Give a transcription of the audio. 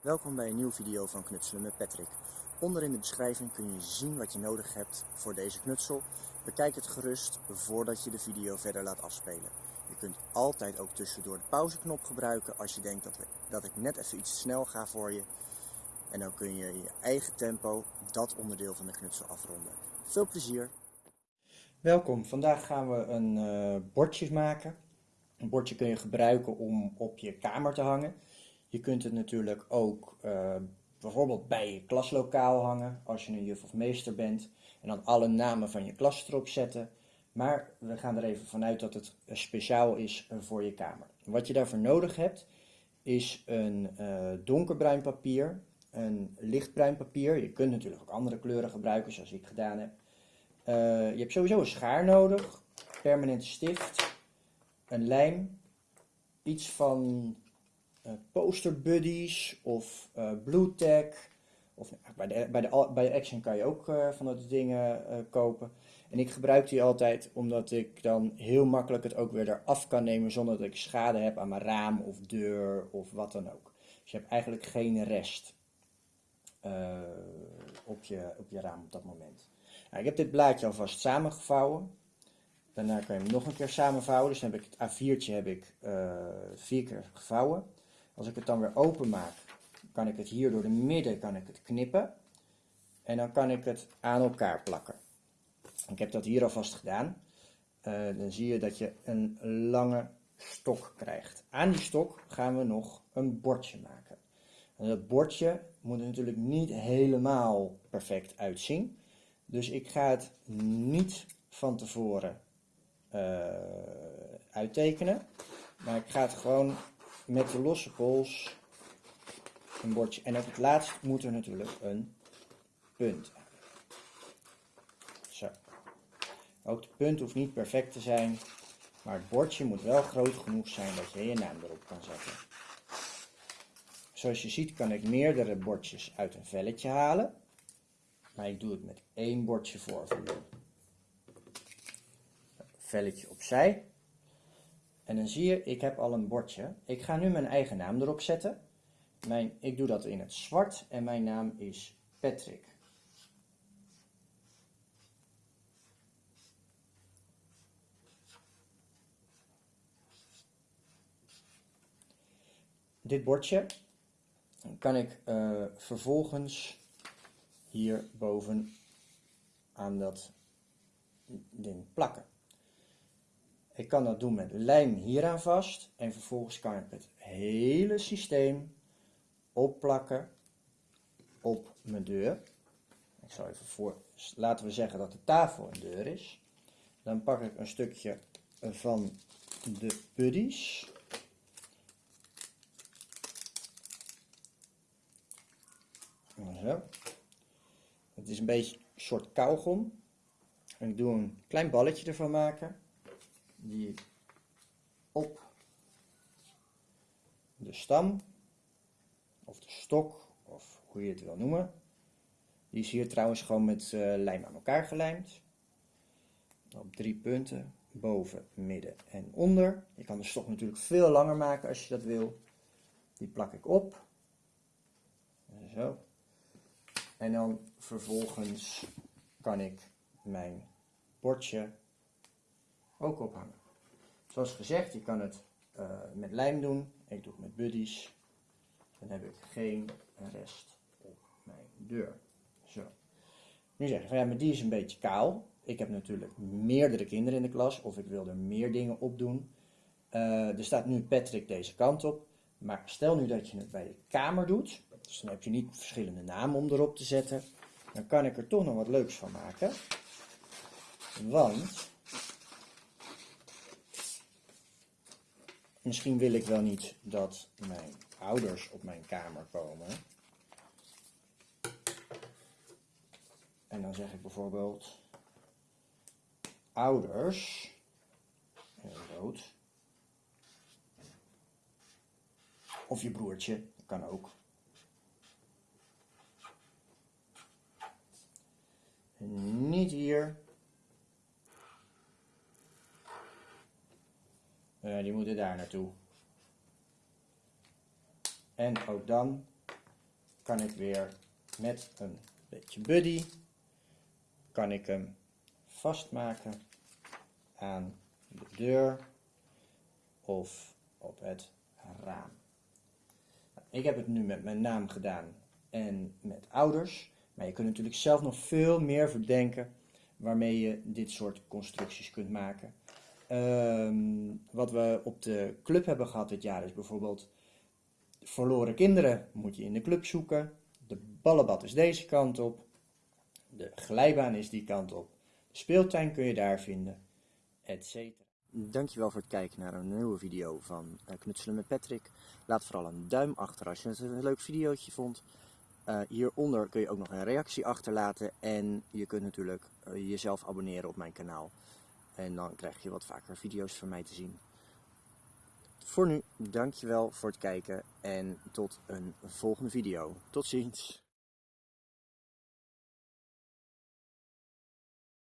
Welkom bij een nieuwe video van Knutselen met Patrick. Onder in de beschrijving kun je zien wat je nodig hebt voor deze knutsel. Bekijk het gerust voordat je de video verder laat afspelen. Je kunt altijd ook tussendoor de pauzeknop gebruiken als je denkt dat, dat ik net even iets snel ga voor je. En dan kun je in je eigen tempo dat onderdeel van de knutsel afronden. Veel plezier! Welkom, vandaag gaan we een uh, bordje maken. Een bordje kun je gebruiken om op je kamer te hangen. Je kunt het natuurlijk ook uh, bijvoorbeeld bij je klaslokaal hangen als je een juf of meester bent. En dan alle namen van je klas erop zetten. Maar we gaan er even vanuit dat het speciaal is voor je kamer. Wat je daarvoor nodig hebt is een donkerbruin papier, een lichtbruin papier. Je kunt natuurlijk ook andere kleuren gebruiken zoals ik gedaan heb. Je hebt sowieso een schaar nodig, permanente stift, een lijm, iets van poster buddies of uh, blue tag. Of nou, bij, de, bij, de, bij de Action kan je ook uh, van dat dingen kopen. En ik gebruik die altijd omdat ik dan heel makkelijk het ook weer eraf kan nemen zonder dat ik schade heb aan mijn raam of deur of wat dan ook. Dus je hebt eigenlijk geen rest op, je, op je raam op dat moment. Nou, ik heb dit blaadje alvast samengevouwen. Daarna kan je hem nog een keer samenvouwen. Dus dan heb ik het A4'tje heb ik, vier keer gevouwen. Als ik het dan weer open maak, kan ik het hier door de midden kan ik het knippen. En dan kan ik het aan elkaar plakken. Ik heb dat hier alvast gedaan. Uh, dan zie je dat je een lange stok krijgt. Aan die stok gaan we nog een bordje maken. En dat bordje moet er natuurlijk niet helemaal perfect uitzien. Dus ik ga het niet van tevoren uh, uittekenen. Maar ik ga het gewoon met de losse pols een bordje. En op het laatst moet er natuurlijk een punt. Zo. Ook de punt hoeft niet perfect te zijn, maar het bordje moet wel groot genoeg zijn dat je je naam erop kan zetten. Zoals je ziet kan ik meerdere bordjes uit een velletje halen, maar ik doe het met één bordje voor Velletje opzij. En dan zie je, ik heb al een bordje. Ik ga nu mijn eigen naam erop zetten. Mijn, ik doe dat in het zwart en mijn naam is Patrick. Dit bordje kan ik uh, vervolgens hier boven aan dat ding plakken. Ik kan dat doen met lijm hieraan vast en vervolgens kan ik het hele systeem opplakken op mijn deur. Ik zal even voor, laten we zeggen dat de tafel een deur is. Dan pak ik een stukje van de buddies. Zo. Het is een beetje een soort kauwgom. En ik doe een klein balletje ervan maken die op de stam of de stok of hoe je het wil noemen. Die is hier trouwens gewoon met uh, lijm aan elkaar gelijmd. Op drie punten, boven, midden en onder. Je kan de stok natuurlijk veel langer maken als je dat wil. Die plak ik op. Zo. En dan vervolgens kan ik mijn bordje ook ophangen. Zoals gezegd, je kan het uh, met lijm doen. Ik doe het met buddies. Dan heb ik geen rest op mijn deur. Zo. Nu zeg je van ja, maar die is een beetje kaal. Ik heb natuurlijk meerdere kinderen in de klas of ik wil er meer dingen op doen. Uh, er staat nu Patrick deze kant op. Maar stel nu dat je het bij je kamer doet. Dus dan heb je niet verschillende namen om erop te zetten. Dan kan ik er toch nog wat leuks van maken. Want Misschien wil ik wel niet dat mijn ouders op mijn kamer komen. En dan zeg ik bijvoorbeeld ouders, rood. Of je broertje, kan ook. Niet hier. Uh, die moeten daar naartoe. En ook dan kan ik weer met een beetje buddy, kan ik hem vastmaken aan de deur of op het raam. Ik heb het nu met mijn naam gedaan en met ouders, maar je kunt natuurlijk zelf nog veel meer verdenken waarmee je dit soort constructies kunt maken. Ehm, wat we op de club hebben gehad dit jaar is bijvoorbeeld verloren kinderen moet je in de club zoeken. De ballenbad is deze kant op. De glijbaan is die kant op. Speeltuin kun je daar vinden, etc. Dankjewel voor het kijken naar een nieuwe video van eh, Knutselen met Patrick. Laat vooral een duim achter als je het een leuk videootje vond. Uh, hieronder kun je ook nog een reactie achterlaten en je kunt natuurlijk uh, jezelf abonneren op mijn kanaal. En dan krijg je wat vaker video's van mij te zien. Voor nu, dankjewel voor het kijken en tot een volgende video. Tot ziens!